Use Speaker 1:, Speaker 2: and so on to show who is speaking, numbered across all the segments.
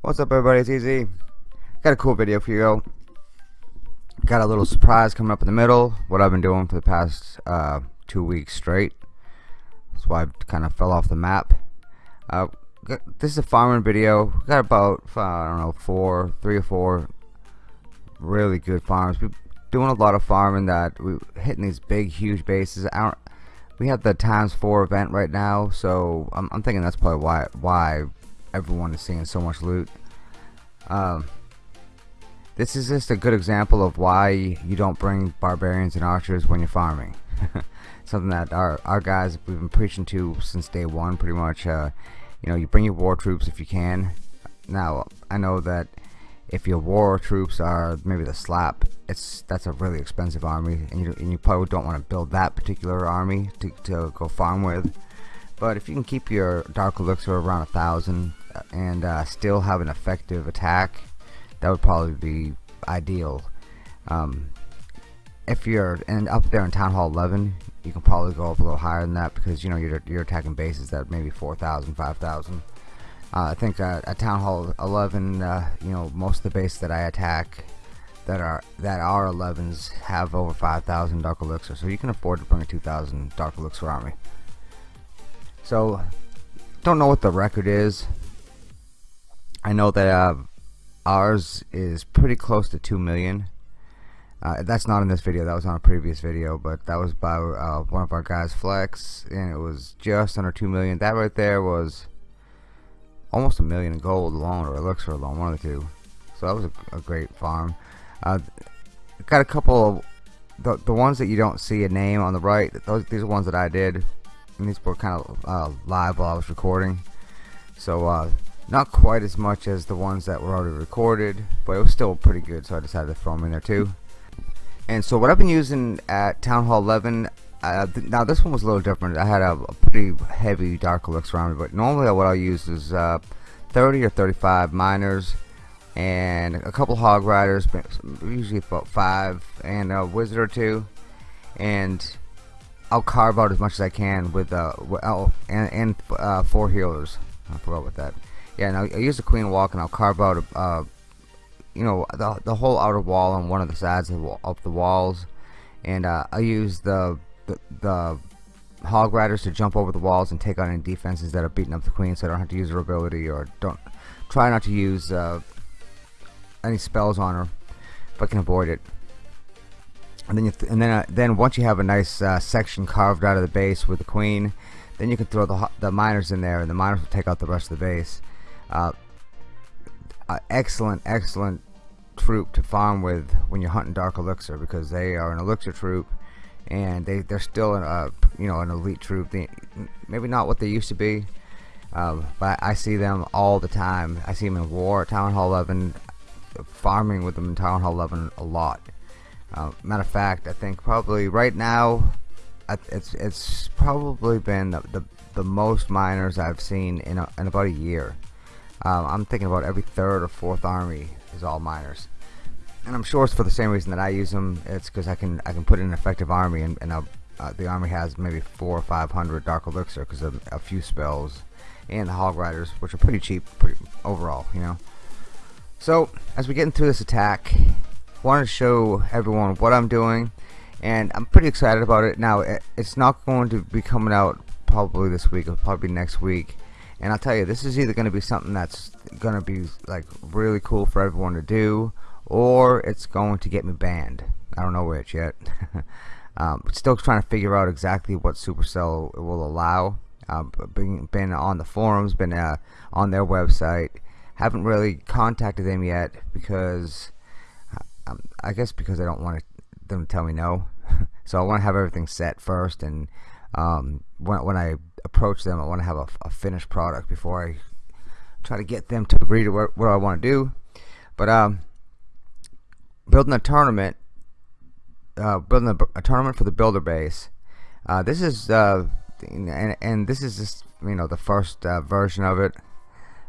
Speaker 1: What's up everybody, it's Easy. Got a cool video for you. Got a little surprise coming up in the middle. What I've been doing for the past uh, two weeks straight. That's why I kind of fell off the map. Uh, this is a farming video. We Got about, I don't know, four, three or four really good farms. We're doing a lot of farming that we're hitting these big, huge bases. I don't, we have the times four event right now, so I'm, I'm thinking that's probably why why everyone is seeing so much loot. Um, this is just a good example of why you don't bring barbarians and archers when you're farming. Something that our, our guys we've been preaching to since day one pretty much. Uh, you know, you bring your war troops if you can. Now, I know that if your war troops are maybe the slap, it's that's a really expensive army, and you, and you probably don't want to build that particular army to, to go farm with. But if you can keep your Dark Elixir around a thousand, and uh, still have an effective attack, that would probably be ideal. Um, if you're in, up there in Town Hall 11, you can probably go up a little higher than that because you know you're, you're attacking bases that maybe 4,000, 5,000. Uh, I think uh, at Town Hall 11, uh, you know, most of the bases that I attack that are that are 11s have over 5,000 Dark Elixir, so you can afford to bring a 2,000 Dark Elixir army. So, don't know what the record is. I know that uh, ours is pretty close to 2 million. Uh, that's not in this video, that was on a previous video, but that was by uh, one of our guys, Flex, and it was just under 2 million. That right there was almost a million gold alone, or elixir alone, one of the two. So that was a, a great farm. Uh, got a couple of the, the ones that you don't see a name on the right, those, these are ones that I did, and these were kind of uh, live while I was recording. So, uh, not quite as much as the ones that were already recorded, but it was still pretty good, so I decided to throw them in there too. And so what I've been using at Town Hall 11, uh, th now this one was a little different. I had a, a pretty heavy Dark Elixir around me, but normally what I'll use is uh, 30 or 35 miners and a couple hog riders, usually about five, and a wizard or two, and I'll carve out as much as I can with uh, oh, and, and uh, four healers. I forgot about that yeah now I use the queen walk and I'll carve out a, you know the, the whole outer wall on one of the sides of the, of the walls. And uh, I use the, the, the hog riders to jump over the walls and take on any defenses that are beating up the queen so I don't have to use her ability or don't try not to use uh, any spells on her if I can avoid it. And then th and then uh, then once you have a nice uh, section carved out of the base with the queen then you can throw the, the miners in there and the miners will take out the rest of the base uh, excellent, excellent troop to farm with when you're hunting Dark Elixir because they are an Elixir troop and they, they're still a uh, you know an elite troop. They, maybe not what they used to be, uh, but I see them all the time. I see them in War, Town Hall 11, farming with them in Town Hall 11 a lot. Uh, matter of fact, I think probably right now, it's it's probably been the, the, the most miners I've seen in, a, in about a year. Um, I'm thinking about every third or fourth army is all miners, and I'm sure it's for the same reason that I use them. It's because I can I can put in an effective army, and, and uh, the army has maybe four or five hundred dark elixir because of a few spells, and the hog riders, which are pretty cheap pretty, overall, you know. So as we get into this attack, I wanted to show everyone what I'm doing, and I'm pretty excited about it. Now it, it's not going to be coming out probably this week, it'll probably next week and I'll tell you this is either going to be something that's going to be like really cool for everyone to do or it's going to get me banned. I don't know which yet. Um, still trying to figure out exactly what Supercell will allow. Uh, been, been on the forums been uh, on their website. Haven't really contacted them yet because um, I guess because I don't want them to tell me no. So I want to have everything set first and um, when, when I approach them I want to have a, a, finished product before I try to get them to agree to what, what I want to do. But um, building a tournament uh, building a, a, tournament for the builder base uh, this is uh, and, and this is just you know the first uh, version of it.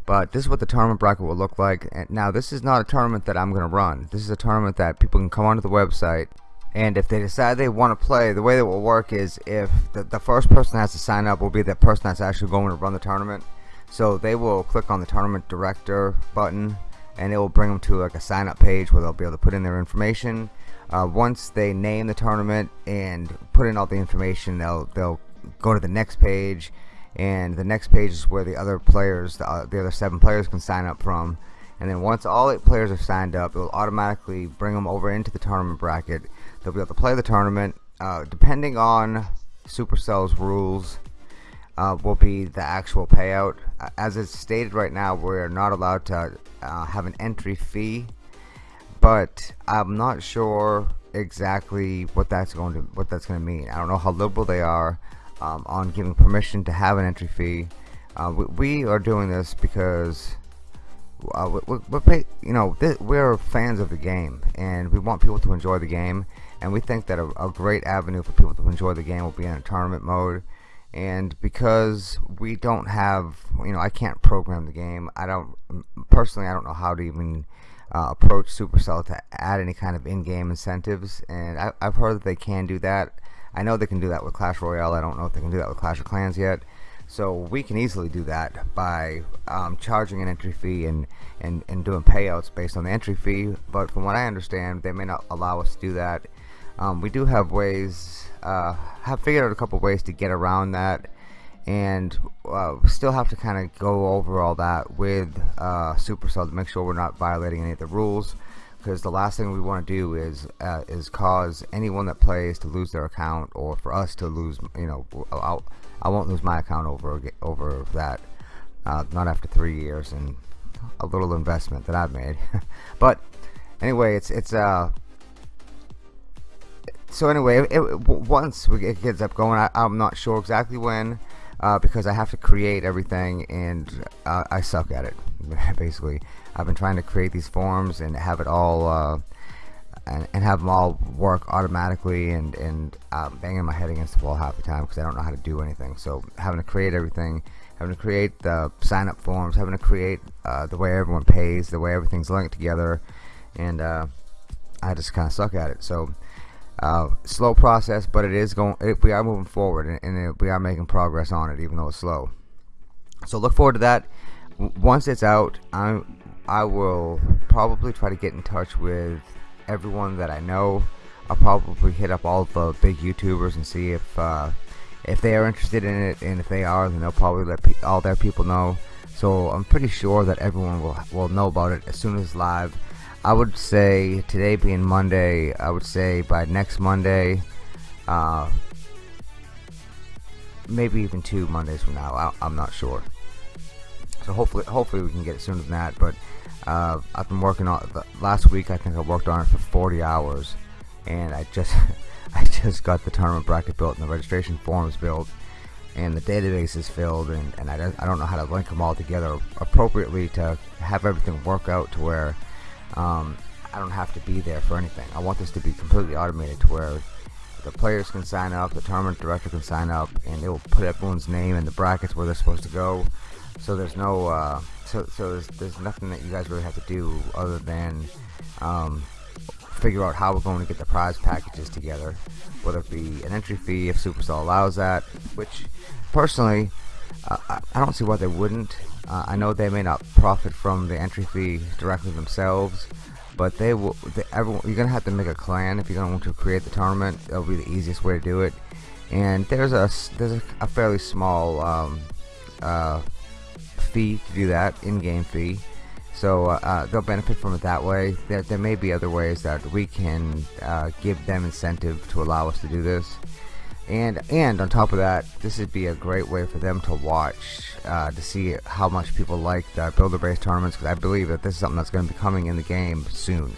Speaker 1: But this is what the tournament bracket will look like. And now this is not a tournament that I'm gonna run. This is a tournament that people can come onto the website and if they decide they want to play the way that will work is if the, the first person that has to sign up will be the person that's actually going to run the tournament. So they will click on the tournament director button and it will bring them to like a sign up page where they'll be able to put in their information. Uh, once they name the tournament and put in all the information they'll they'll go to the next page. And the next page is where the other players the, uh, the other seven players can sign up from. And then once all eight players are signed up it will automatically bring them over into the tournament bracket they'll be able to play the tournament uh, depending on Supercell's rules uh, will be the actual payout. As it's stated right now, we're not allowed to uh, have an entry fee, but I'm not sure exactly what that's going to what that's going to mean. I don't know how liberal they are um, on giving permission to have an entry fee. Uh, we, we, are doing this because uh, we, you know we're fans of the game and we want people to enjoy the game and we think that a, a great avenue for people to enjoy the game will be in a tournament mode. And because we don't have you know I can't program the game. I don't personally I don't know how to even uh, approach Supercell to add any kind of in-game incentives. And I, have heard that they can do that. I know they can do that with Clash Royale. I don't know if they can do that with Clash of Clans yet. So we can easily do that by um, charging an entry fee and, and, and doing payouts based on the entry fee. But from what I understand they may not allow us to do that um, we do have ways uh, have figured out a couple ways to get around that and uh, still have to kind of go over all that with uh, Supercell to make sure we're not violating any of the rules. Because the last thing we want to do is uh, is cause anyone that plays to lose their account or for us to lose you know I'll, I won't lose my account over over that uh, not after three years and a little investment that I've made. But anyway it's it's uh so anyway, it, it, once it gets up going, I, am not sure exactly when, uh, because I have to create everything, and uh, I suck at it. Basically, I've been trying to create these forms and have it all, uh, and, and, have them all work automatically, and and banging my head against the wall half the time because I don't know how to do anything. So having to create everything, having to create the sign-up forms, having to create uh, the way everyone pays, the way everything's linked together, and uh, I just kind of suck at it. So uh, slow process but it is going it, we are moving forward and, and it, we are making progress on it even though it's slow. So look forward to that. Once it's out I I will probably try to get in touch with everyone that I know. I'll probably hit up all the big YouTubers and see if uh, if they are interested in it and if they are then they'll probably let all their people know. So I'm pretty sure that everyone will will know about it as soon as live I would say today being Monday, I would say by next Monday, uh, maybe even two Mondays from now. I, am not sure. So hopefully, hopefully we can get it sooner than that. But uh, I've been working on the, last week. I think I worked on it for 40 hours, and I just I just got the tournament bracket built and the registration forms built and the database is filled and, and I, don't, I don't know how to link them all together appropriately to have everything work out to where um, I don't have to be there for anything. I want this to be completely automated to where the players can sign up, the tournament director can sign up, and it will put everyone's name in the brackets where they're supposed to go. So there's no, uh, so, so there's, there's nothing that you guys really have to do other than um, figure out how we're going to get the prize packages together, whether it be an entry fee if Supercell allows that, which personally, I, I don't see why they wouldn't. Uh, I know they may not profit from the entry fee directly themselves, but they will. They, everyone, you're gonna have to make a clan if you're gonna want to create the tournament. That'll be the easiest way to do it. And there's a there's a, a fairly small um, uh, fee to do that, in-game fee. So uh, uh, they'll benefit from it that way. There, there may be other ways that we can uh, give them incentive to allow us to do this and and on top of that this would be a great way for them to watch uh, to see how much people like the builder base tournaments because I believe that this is something that's going to be coming in the game soon.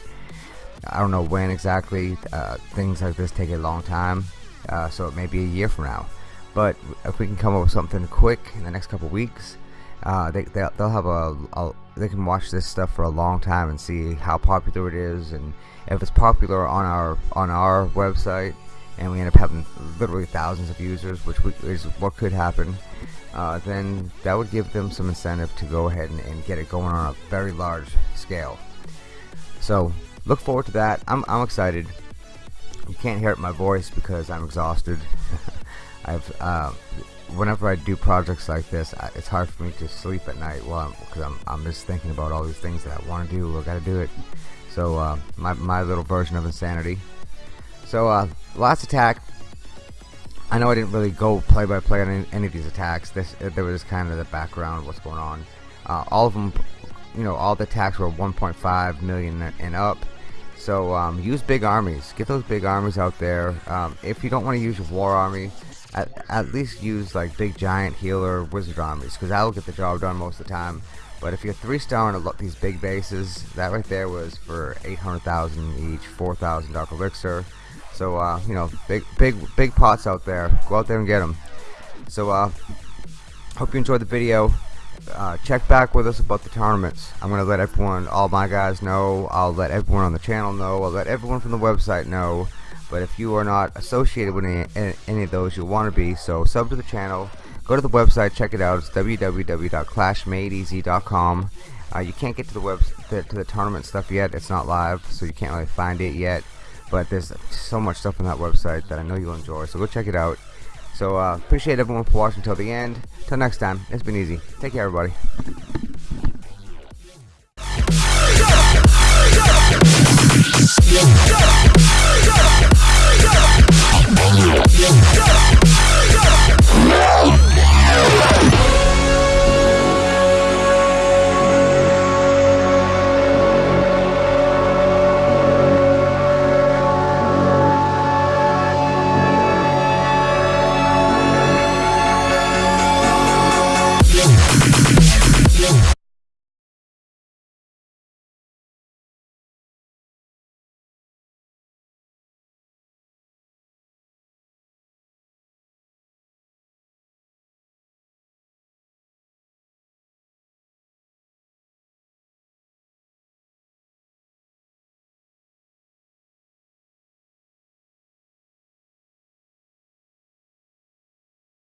Speaker 1: I don't know when exactly uh, things like this take a long time uh, so it may be a year from now. But if we can come up with something quick in the next couple weeks uh, they, they'll, they'll have a, a they can watch this stuff for a long time and see how popular it is and if it's popular on our on our website and we end up having literally thousands of users, which is what could happen, uh, then that would give them some incentive to go ahead and, and, get it going on a very large scale. So look forward to that. I'm, I'm excited. You can't hear it in my voice because I'm exhausted. I've uh, whenever I do projects like this, I, it's hard for me to sleep at night. Because I'm, I'm, I'm just thinking about all these things that I want to do. I got to do it. So uh, my my little version of insanity. So uh, last attack. I know I didn't really go play by play on any, of these attacks. This there was kind of the background, of what's going on. Uh, all of them, you know, all the attacks were 1.5 million and up. So um, use big armies. Get those big armies out there. Um, if you don't want to use war army, at, at least use like big giant healer wizard armies because that'll get the job done most of the time. But if you're three star and a lot these big bases, that right there was for 800,000 each, 4,000 dark elixir. So uh, you know, big, big, big pots out there. Go out there and get them. So uh, hope you enjoyed the video. Uh, check back with us about the tournaments. I'm gonna let everyone, all my guys know. I'll let everyone on the channel know. I'll let everyone from the website know. But if you are not associated with any, any of those, you'll want to be. So sub to the channel. Go to the website. Check it out. It's www.clashmadeeasy.com. Uh, you can't get to the web to, to the tournament stuff yet. It's not live, so you can't really find it yet but there's so much stuff on that website that I know you'll enjoy so go check it out. So uh, appreciate everyone for watching until the end. Till next time it's been easy. Take care everybody. Yeah.